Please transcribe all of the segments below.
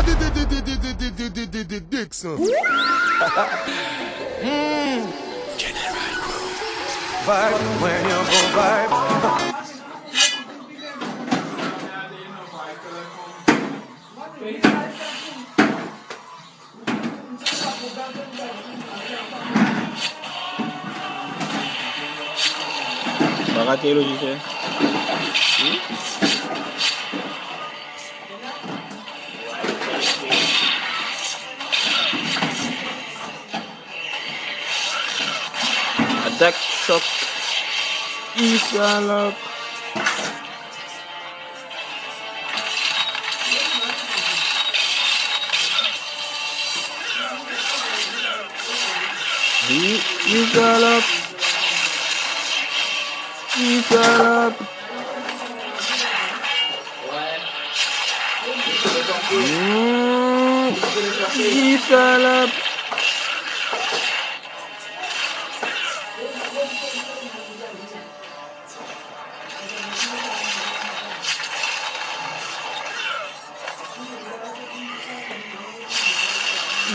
Di- di- di- di- di- di- di- di- di- di- di- Dixon. Vibe when you go vibe. Baka duck chop up. scallop got up.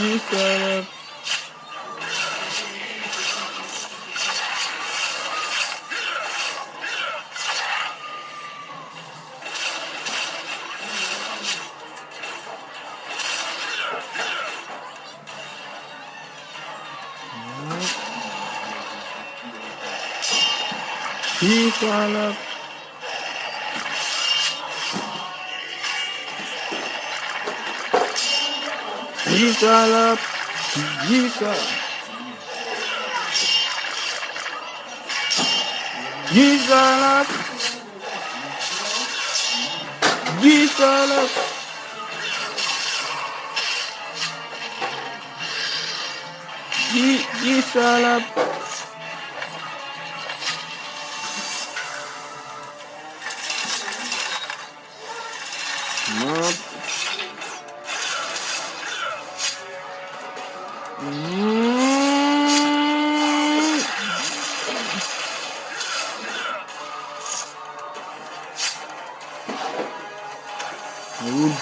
new setup. Peace, all. Yeesaw up. Yeesaw. Yeesaw up. Yeesaw up. Yeesaw up. No. Où le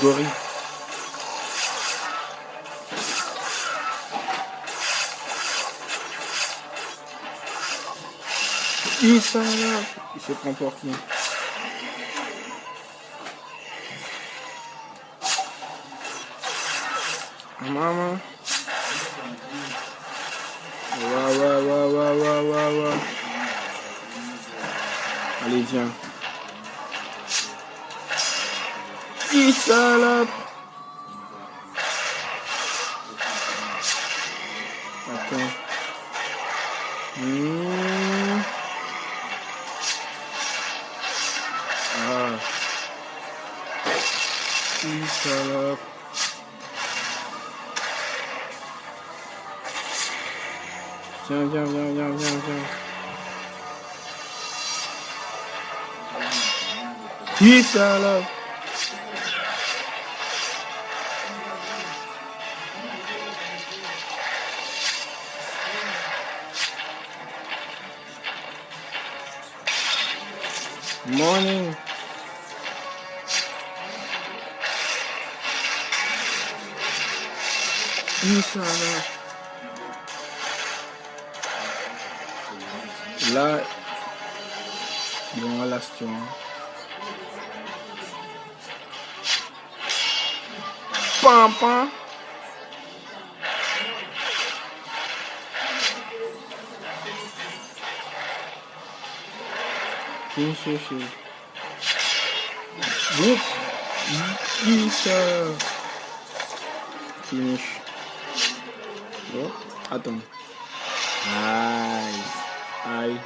gorille Il s'en va. Il se prend pour qui Maman. Wah, wah, wah, wah, wah, wah, wah. Allez, viens. Il salope Attends. Hmm. Ah. Il salope Jump, jump, jump, jump, jump, jump. Peace out, love. Morning. Peace out, love. là, une relation. Pam, pam. Kim Sushi. Finish. Bon, attends. Aïe. Bye.